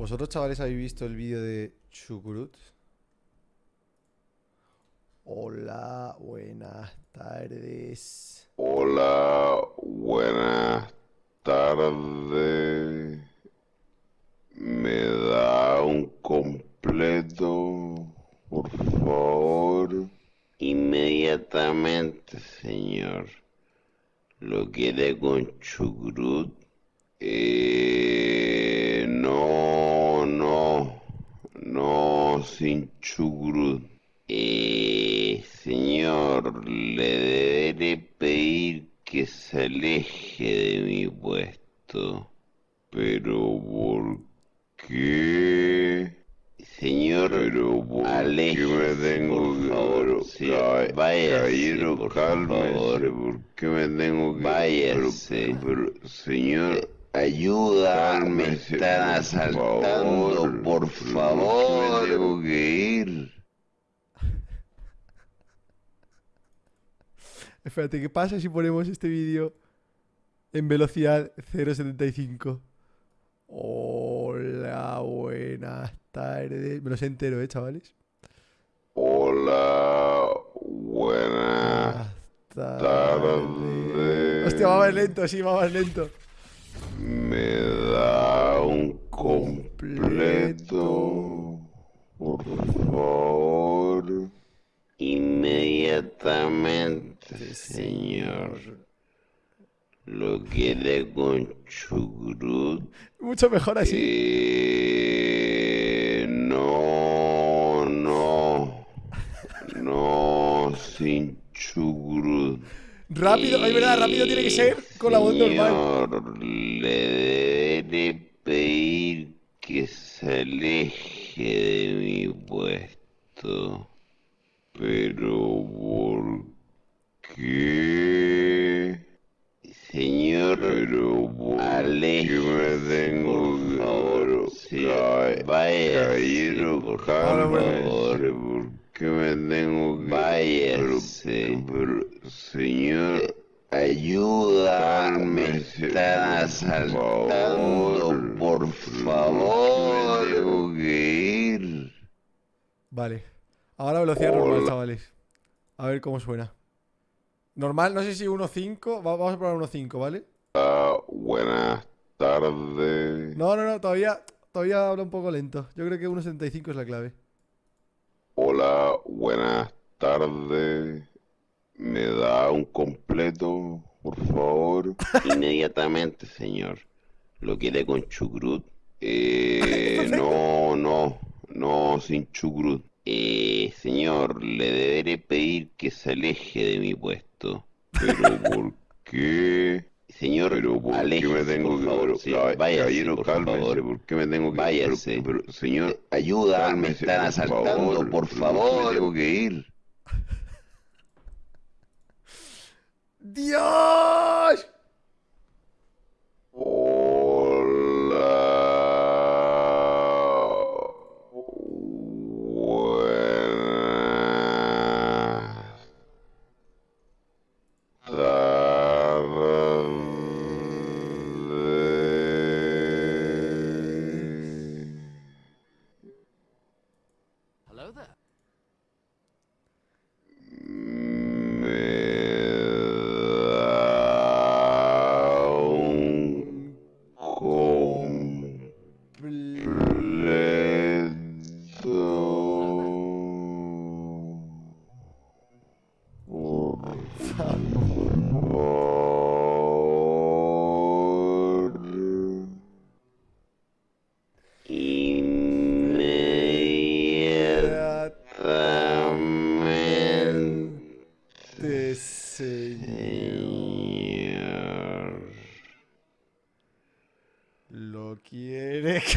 ¿Vosotros, chavales, habéis visto el vídeo de Chucrut? Hola, buenas tardes. Hola, buenas tardes. ¿Me da un completo, por favor? Inmediatamente, señor. ¿Lo quiere con chucrut? Eh, no, sin chucrut. Eh, señor, le deberé pedir que se aleje de mi puesto. Pero ¿por qué? Señor, pero ¿por qué me tengo por que favor, sí, váyase, caballero, por cálmese, favor. ¿por qué me tengo que Váyase. pero, pero, señor, Ayuda, me cálmese, están por asaltando, favor, por pero ¿por qué favor. me tengo que ir? Espérate, ¿qué pasa si ponemos este vídeo en velocidad 0.75? Hola, buenas tardes. Me lo sé entero, ¿eh, chavales? Hola, buenas tardes. Hostia, va más lento, sí, va más lento. Me da un completo, por favor. Inmediatamente, señor. ¿Lo quiere con chucrut? Mucho mejor así. Eh, no, no, no, sin chucrut. Rápido, es verdad, rápido tiene que ser con la voz normal. Señor, le deberé pedir que se aleje de mi puesto. Pero ¿por qué? Señor, pero ¿por qué me tengo favor, sí, caballero, por favor. ¿por qué me tengo que Váyase. pero, pero, señor, Ayuda, me Cálmese, por asaltando, favor. por me favor. tengo que ir? Vale. Ahora velocidad normal, Hola. chavales. A ver cómo suena. Normal, no sé si 1.5. Va- Vamos a probar 1.5, ¿vale? Ah, buenas tardes. No, no, no, todavía, todavía habla un poco lento. Yo creo que 1.75 es la clave. Hola, buenas tardes. ¿Me da un completo, por favor? Inmediatamente, señor. ¿Lo quiere con chucrut? Eh, no, no, no, sin chucrut. Eh, señor, le deberé pedir que se aleje de mi puesto. ¿Pero por qué? Señor, pero ¿por qué me tengo por que favor, sí, váyase, caballero, por cálmese, favor. ¿por qué me tengo que Váyase. Pero, pero, señor, Ayuda, me están por asaltando, favor, por ¿por qué favor. me tengo que ir? ¡Dios!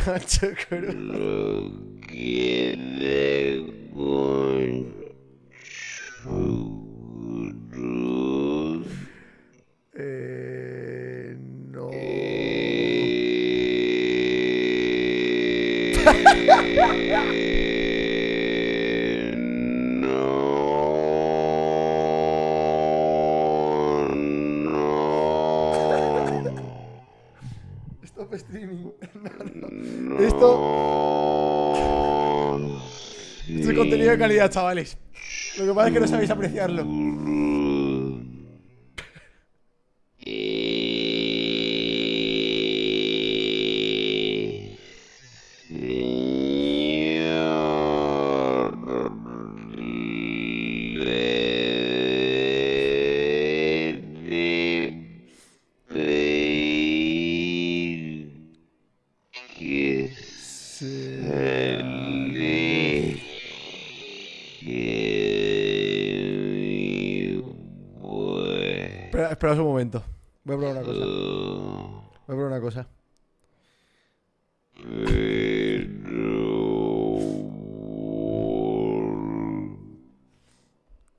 Quiere Cacho Cruz. Lo quiere con churros. Eh, no. Eh, no, no. Esto streaming. Esto es contenido de calidad, chavales. Lo que pasa es que no sabéis apreciarlo. Espera, espera un momento. Voy a probar una cosa. Voy a probar una cosa.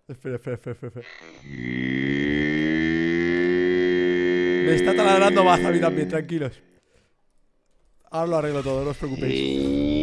Espera, espera, espera. espera. Me está taladrando más a mí también, tranquilos. Ahora lo arreglo todo, no os preocupéis.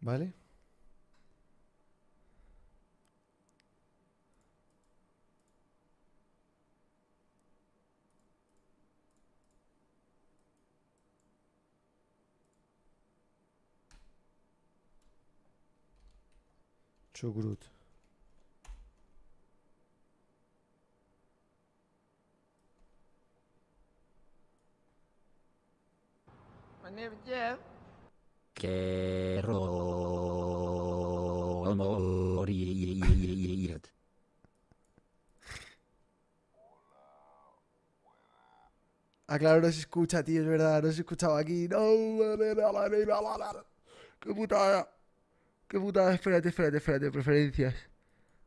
¿Vale? Chucrut. Quiero morir. Ah, claro, no se escucha, tío, es verdad, no se escuchaba aquí. No, qué putada. Qué putada, espérate, espérate, espérate, preferencias.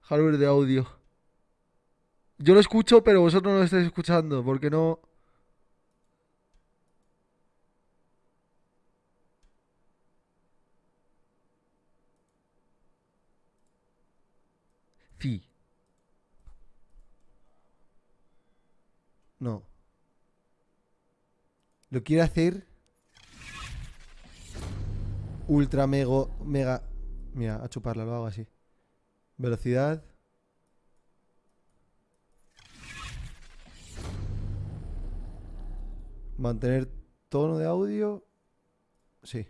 Hardware de audio. Yo lo escucho, pero vosotros no lo estáis escuchando, porque no. No. Lo quiere hacer ultra mega mega mira, a chuparla lo hago así. Velocidad Mantener tono de audio. Sí.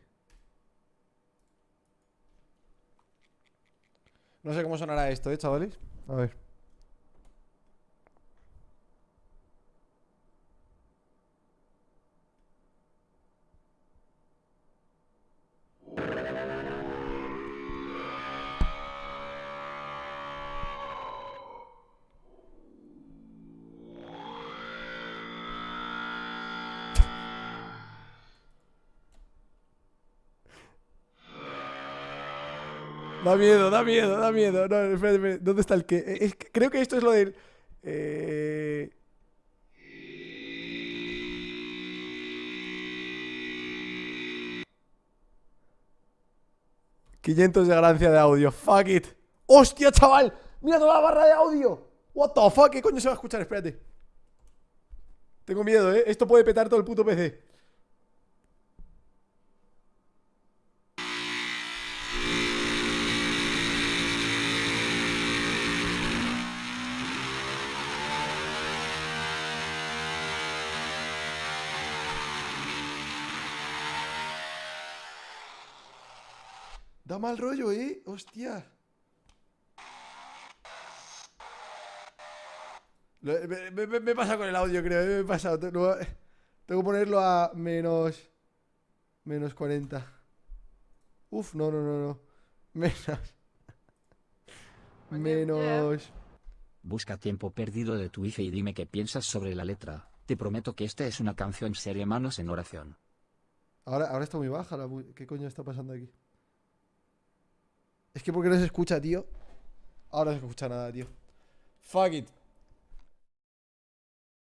No sé cómo sonará esto, ¿eh, chavales? A ver. Da miedo, da miedo, da miedo. No, espérate. ¿Dónde está el que? Eh, creo que esto es lo del. Eh... ...500 de ganancia de audio. Fuck it. ¡Hostia, chaval! ¡Mira toda la barra de audio! What the fuck? ¿Qué coño se va a escuchar? Espérate. Tengo miedo, ¿eh? Esto puede petar todo el puto PC. Da mal rollo, ¿eh? Hostia. Me, me- he pasado con el audio, creo. eh, Me he pasado. Tengo que ponerlo a menos. Menos 40. Uf, no, no, no, no. Menos. Menos. Busca tiempo perdido de tu IFE y dime qué piensas sobre la letra. Te prometo que esta es una canción seria manos en oración. Ahora, ahora está muy baja la ¿Qué coño está pasando aquí? Es que porque no se escucha, tío. Ahora no se escucha nada, tío. Fuck it.